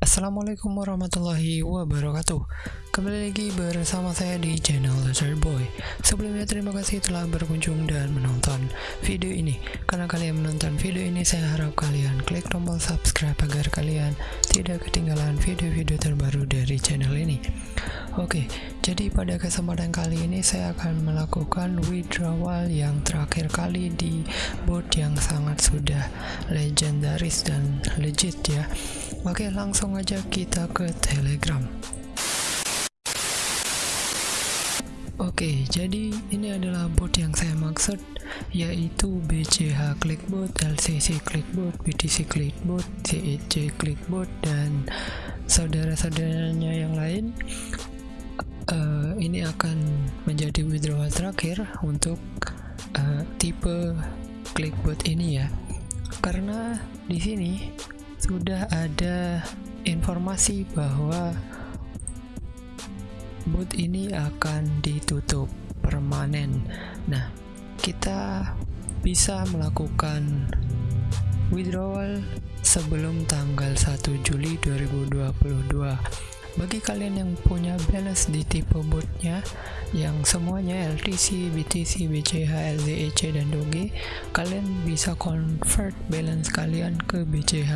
Assalamualaikum warahmatullahi wabarakatuh. Kembali lagi bersama saya di channel Laser Boy. Sebelumnya terima kasih telah berkunjung dan menonton video ini. Karena kalian menonton video ini saya harap kalian klik tombol subscribe Agar kalian tidak ketinggalan video-video terbaru dari channel ini. Oke, jadi pada kesempatan kali ini saya akan melakukan withdrawal yang terakhir kali di bot yang sangat sudah legendaris dan legit ya Oke, langsung aja kita ke Telegram Oke, jadi ini adalah bot yang saya maksud yaitu BCH Clickbot, LCC Clickbot, BTC Clickbot, CEC Clickbot dan saudara-saudaranya yang lain. Uh, ini akan menjadi withdrawal terakhir untuk uh, tipe Clickbot ini ya. Karena di sini sudah ada informasi bahwa bot ini akan ditutup permanen. Nah kita bisa melakukan withdrawal sebelum tanggal 1 Juli 2022 bagi kalian yang punya balance di tipe botnya yang semuanya LTC, BTC, BCH, LZEC dan Doge kalian bisa convert balance kalian ke BCH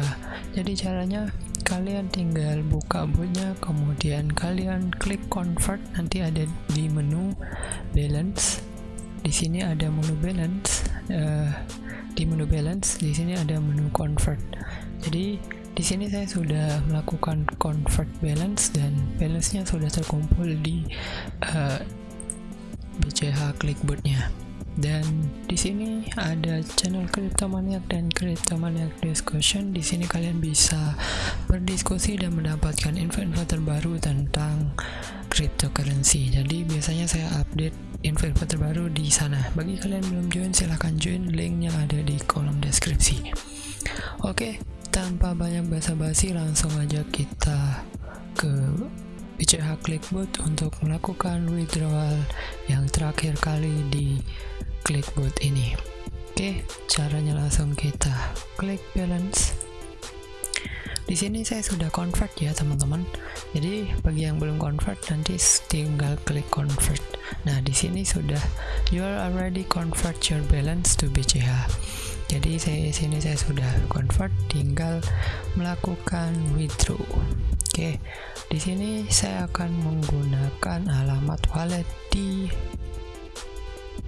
jadi caranya kalian tinggal buka botnya kemudian kalian klik convert. Nanti ada di menu balance. Di sini ada menu balance uh, di menu balance di sini ada menu convert. Jadi di sini saya sudah melakukan convert balance dan balance-nya sudah terkumpul di uh, BCH clickboardnya dan di sini ada channel Cryptomaniac dan Cryptomaniac Discussion. Di sini kalian bisa berdiskusi dan mendapatkan info-info terbaru tentang cryptocurrency. Jadi biasanya saya update info-info terbaru di sana. Bagi kalian belum join silahkan join, linknya ada di kolom deskripsi. Oke, tanpa banyak basa-basi langsung aja kita ke BCH Clickbot untuk melakukan withdrawal yang terakhir kali di Clickbot ini. Oke caranya langsung kita klik balance di sini saya sudah convert ya teman-teman. Jadi bagi yang belum convert nanti tinggal klik convert. Nah di sini sudah you are already convert your balance to BCH jadi saya sini saya sudah convert tinggal melakukan withdraw. Oke di sini saya akan menggunakan alamat wallet di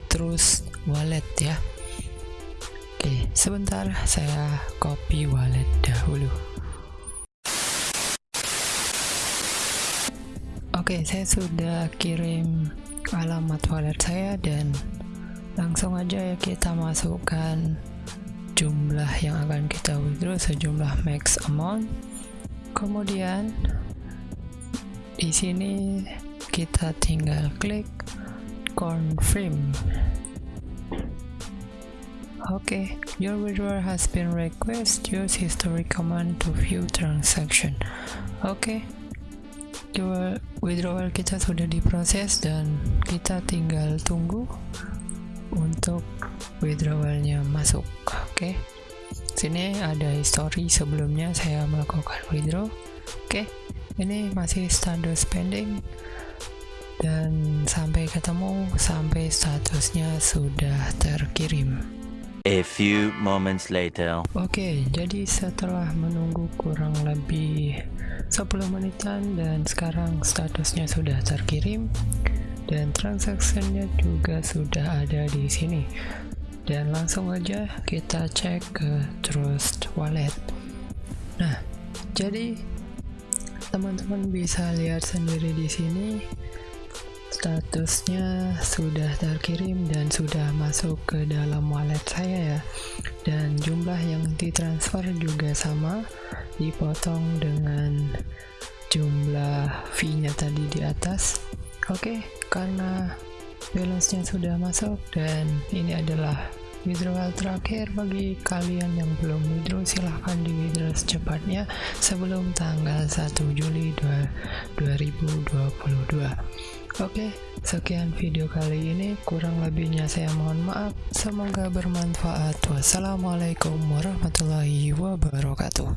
terus wallet ya. Oke sebentar saya copy wallet dahulu oke saya sudah kirim alamat wallet saya dan langsung aja ya kita masukkan jumlah yang akan kita withdraw sejumlah max amount. Kemudian di sini kita tinggal klik confirm. Okay your withdrawal has been request use history command to view transaction. Oke okay. Withdrawal kita sudah diproses dan kita tinggal tunggu untuk withdrawalnya masuk oke okay. sini ada history sebelumnya saya melakukan withdraw oke okay. ini masih standard spending dan sampai ketemu sampai statusnya sudah terkirim A few moments later. Oke, jadi setelah menunggu kurang lebih 10 menitan dan sekarang statusnya sudah terkirim dan transaksinya juga sudah ada di sini. Dan langsung aja kita cek ke Trust Wallet. Nah, jadi teman-teman bisa lihat sendiri di sini statusnya sudah terkirim dan sudah masuk ke dalam wallet saya ya. Dan jumlah yang ditransfer juga sama dipotong dengan jumlah fee nya tadi di atas. Oke okay, karena balance nya sudah masuk dan ini adalah withdrawal terakhir bagi kalian yang belum withdraw silahkan di withdraw secepatnya sebelum tanggal 1 Juli 2022 Oke, sekian video kali ini. Kurang lebihnya saya mohon maaf. Semoga bermanfaat. Wassalamualaikum warahmatullahi wabarakatuh.